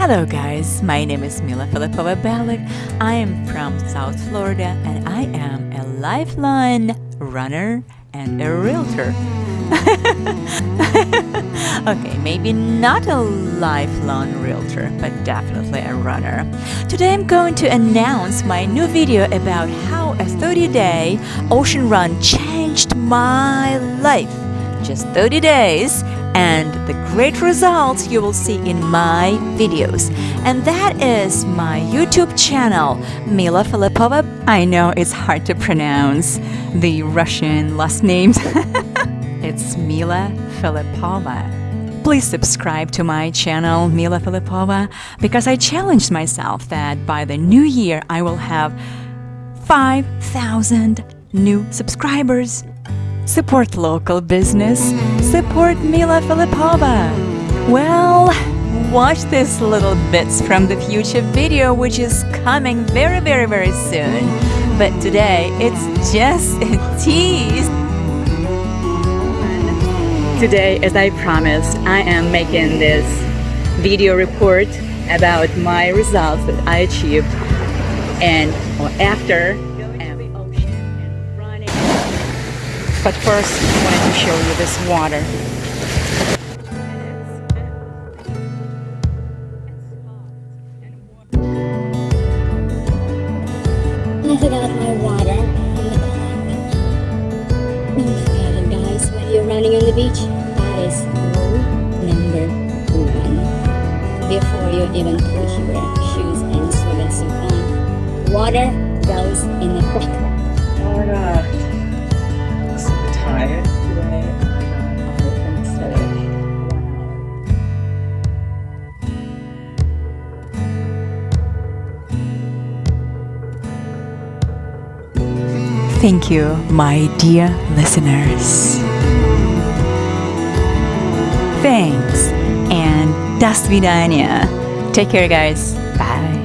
Hello guys, my name is Mila Filipova Balik. I am from South Florida and I am a lifeline runner and a realtor. okay, maybe not a lifelong realtor, but definitely a runner. Today I'm going to announce my new video about how a 30-day ocean run changed my life. Just 30 days and the great results you will see in my videos. And that is my YouTube channel, Mila Filipova. I know it's hard to pronounce the Russian last names. it's Mila Filipova. Please subscribe to my channel, Mila Filipova, because I challenged myself that by the new year I will have 5,000 new subscribers. Support local business. Support Mila Filipova. Well, watch this little bits from the future video which is coming very very very soon. But today it's just a tease. Today, as I promised, I am making this video report about my results that I achieved and after But first, I wanted to show you this water. My water guys, when you're running on the beach, that is rule number one. Before you even put your shoes and swim suit on, water goes in the back. Thank you, my dear listeners. Thanks and das Vidania. Take care, guys. Bye.